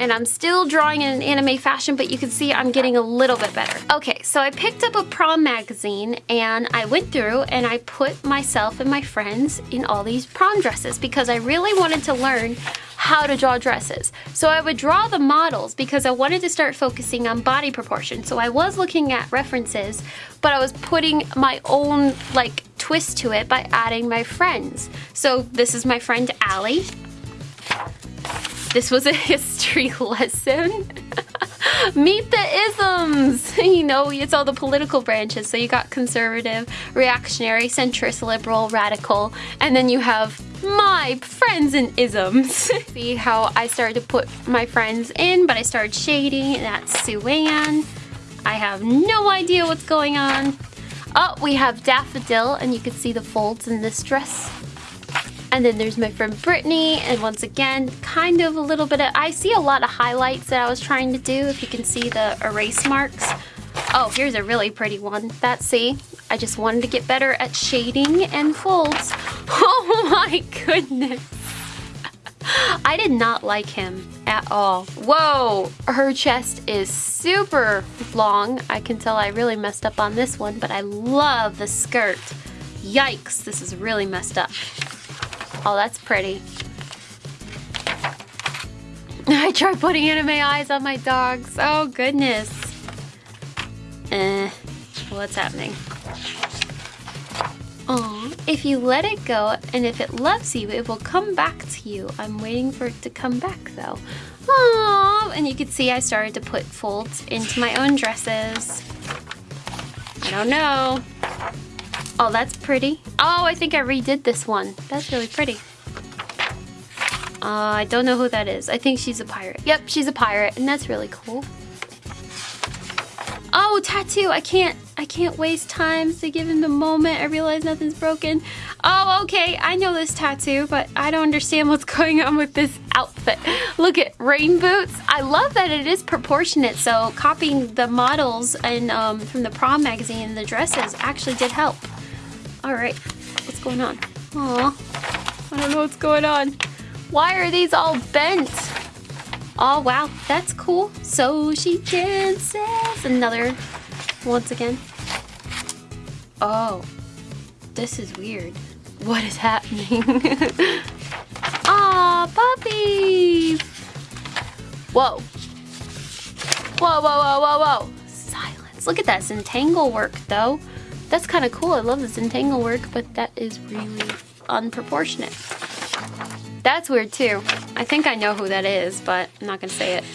and I'm still drawing in an anime fashion, but you can see I'm getting a little bit better. Okay, so I picked up a prom magazine and I went through and I put myself and my friends in all these prom dresses because I really wanted to learn how to draw dresses. So I would draw the models because I wanted to start focusing on body proportion. So I was looking at references, but I was putting my own like twist to it by adding my friends. So this is my friend Allie. This was a history lesson. Meet the isms! You know, it's all the political branches. So you got conservative, reactionary, centrist, liberal, radical, and then you have my friends and isms. See how I started to put my friends in, but I started shading, and that's Sue Ann. I have no idea what's going on. Oh, we have Daffodil, and you can see the folds in this dress. And then there's my friend Brittany, and once again, kind of a little bit of, I see a lot of highlights that I was trying to do, if you can see the erase marks. Oh, here's a really pretty one. That's, see, I just wanted to get better at shading and folds. Oh my goodness. I did not like him at all. Whoa, her chest is super long. I can tell I really messed up on this one, but I love the skirt. Yikes, this is really messed up. Oh, that's pretty. I tried putting anime eyes on my dogs. Oh, goodness. Eh, what's happening? Aw, if you let it go and if it loves you, it will come back to you. I'm waiting for it to come back though. Aw, and you can see I started to put folds into my own dresses. I don't know. Oh, that's pretty. Oh, I think I redid this one. That's really pretty. Uh, I don't know who that is. I think she's a pirate. Yep, she's a pirate, and that's really cool. Oh, tattoo! I can't, I can't waste time to give him the moment. I realize nothing's broken. Oh, okay, I know this tattoo, but I don't understand what's going on with this outfit. Look at rain boots. I love that it is proportionate, so copying the models and um, from the prom magazine and the dresses actually did help. All right, what's going on? Aw, I don't know what's going on. Why are these all bent? Oh, wow, that's cool. So she dances. Another, once again. Oh, this is weird. What is happening? Aw, puppies. Whoa. Whoa, whoa, whoa, whoa, whoa. Silence. Look at that Zentangle work, though. That's kind of cool. I love the Zentangle work, but that is really unproportionate. That's weird too. I think I know who that is, but I'm not gonna say it.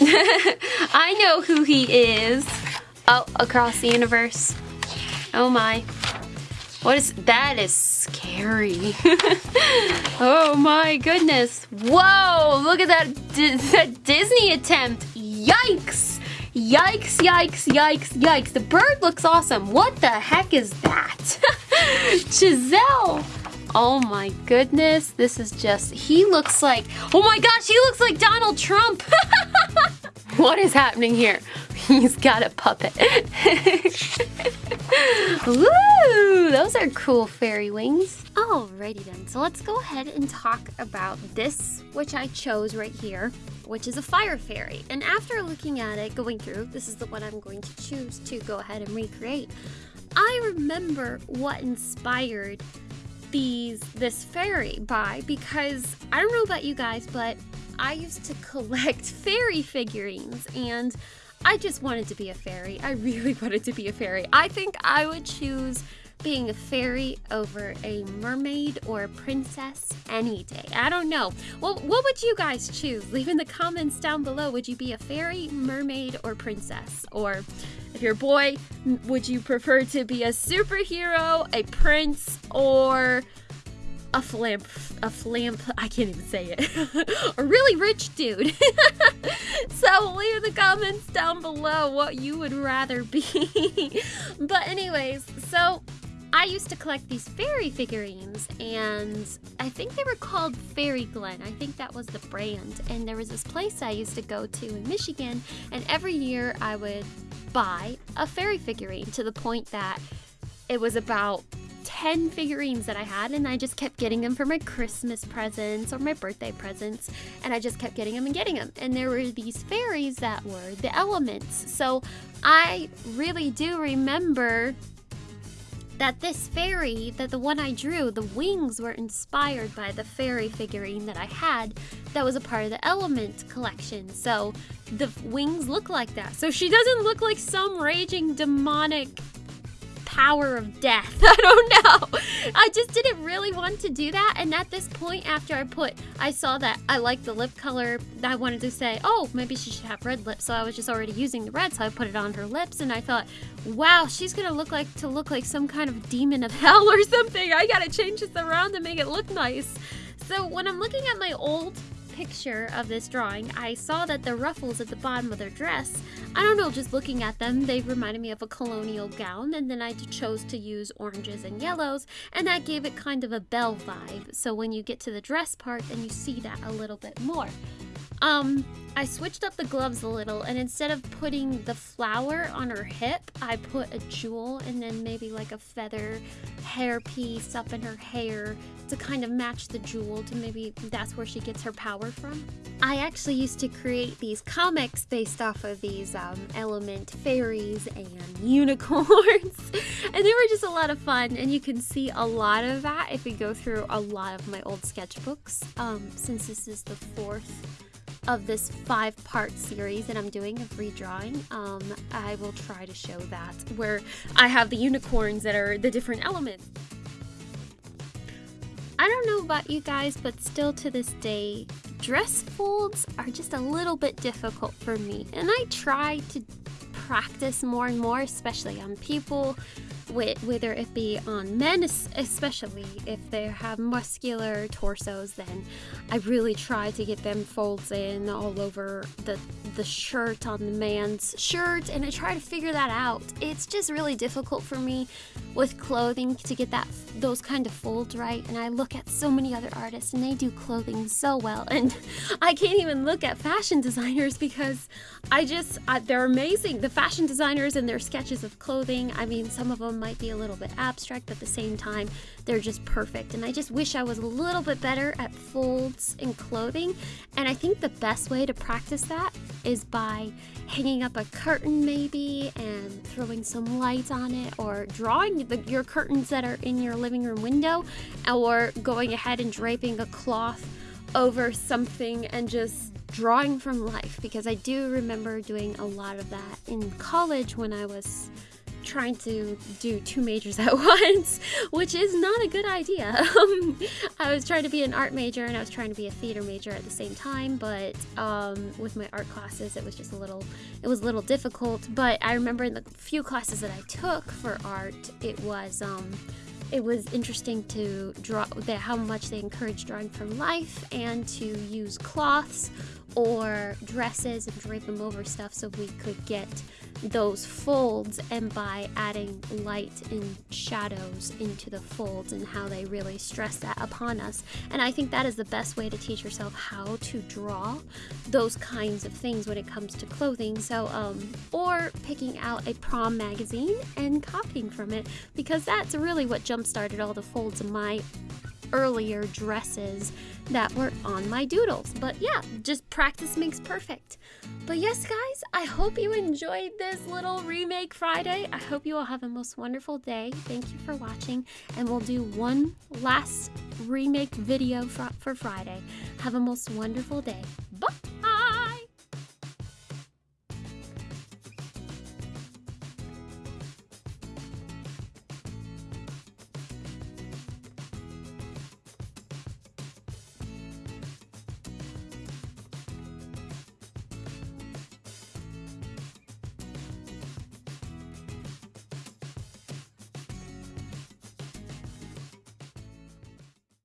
I know who he is. Oh, across the universe. Oh my. What is, that is scary. oh my goodness. Whoa, look at that, that Disney attempt. Yikes. Yikes, yikes, yikes, yikes. The bird looks awesome. What the heck is that? Giselle. Oh my goodness. This is just, he looks like, oh my gosh, he looks like Donald Trump. what is happening here? He's got a puppet. Woo! Those are cool fairy wings. Alrighty then, so let's go ahead and talk about this, which I chose right here, which is a fire fairy. And after looking at it, going through, this is the one I'm going to choose to go ahead and recreate. I remember what inspired these this fairy by because I don't know about you guys, but I used to collect fairy figurines and I just wanted to be a fairy. I really wanted to be a fairy. I think I would choose being a fairy over a mermaid or a princess any day. I don't know. Well, what would you guys choose? Leave in the comments down below. Would you be a fairy, mermaid, or princess? Or if you're a boy, would you prefer to be a superhero, a prince, or a flamp, a flamp, I can't even say it, a really rich dude. so leave in the comments down below what you would rather be. but anyways, so I used to collect these fairy figurines, and I think they were called Faerie Glen. I think that was the brand. And there was this place I used to go to in Michigan, and every year I would buy a fairy figurine to the point that it was about 10 figurines that I had, and I just kept getting them for my Christmas presents or my birthday presents, and I just kept getting them and getting them. And there were these fairies that were the elements. So I really do remember that this fairy, that the one I drew, the wings were inspired by the fairy figurine that I had that was a part of the Element collection. So the wings look like that. So she doesn't look like some raging demonic power of death. I don't know. I just didn't really want to do that. And at this point, after I put, I saw that I liked the lip color. I wanted to say, oh, maybe she should have red lips. So I was just already using the red. So I put it on her lips. And I thought, wow, she's going to look like, to look like some kind of demon of hell or something. I got to change this around to make it look nice. So when I'm looking at my old picture of this drawing, I saw that the ruffles at the bottom of their dress, I don't know, just looking at them, they reminded me of a colonial gown, and then I chose to use oranges and yellows, and that gave it kind of a bell vibe. So when you get to the dress part, then you see that a little bit more. Um, I switched up the gloves a little, and instead of putting the flower on her hip, I put a jewel and then maybe like a feather hair piece up in her hair to kind of match the jewel to maybe that's where she gets her power from. I actually used to create these comics based off of these um, element fairies and unicorns, and they were just a lot of fun. And you can see a lot of that if we go through a lot of my old sketchbooks, um, since this is the fourth of this five part series that I'm doing of redrawing, um, I will try to show that where I have the unicorns that are the different elements. I don't know about you guys, but still to this day, dress folds are just a little bit difficult for me. And I try to practice more and more, especially on people whether it be on men, especially if they have muscular torsos, then I really try to get them folds in all over the the shirt on the man's shirt, and I try to figure that out. It's just really difficult for me with clothing to get that those kind of folds right. And I look at so many other artists, and they do clothing so well, and I can't even look at fashion designers because I just I, they're amazing. The fashion designers and their sketches of clothing. I mean, some of them might be a little bit abstract, but at the same time, they're just perfect. And I just wish I was a little bit better at folds in clothing. And I think the best way to practice that is by hanging up a curtain maybe and throwing some light on it or drawing the, your curtains that are in your living room window or going ahead and draping a cloth over something and just drawing from life. Because I do remember doing a lot of that in college when I was trying to do two majors at once, which is not a good idea. I was trying to be an art major and I was trying to be a theater major at the same time, but um, with my art classes, it was just a little, it was a little difficult. But I remember in the few classes that I took for art, it was. Um, it was interesting to draw the, how much they encourage drawing from life and to use cloths or dresses and drape them over stuff so we could get those folds and by adding light and shadows into the folds and how they really stress that upon us. And I think that is the best way to teach yourself how to draw those kinds of things when it comes to clothing. So, um, or picking out a prom magazine and copying from it because that's really what jump started all the folds in my earlier dresses that were on my doodles. But yeah, just practice makes perfect. But yes, guys, I hope you enjoyed this little remake Friday. I hope you all have a most wonderful day. Thank you for watching, and we'll do one last remake video for, for Friday. Have a most wonderful day. Bye!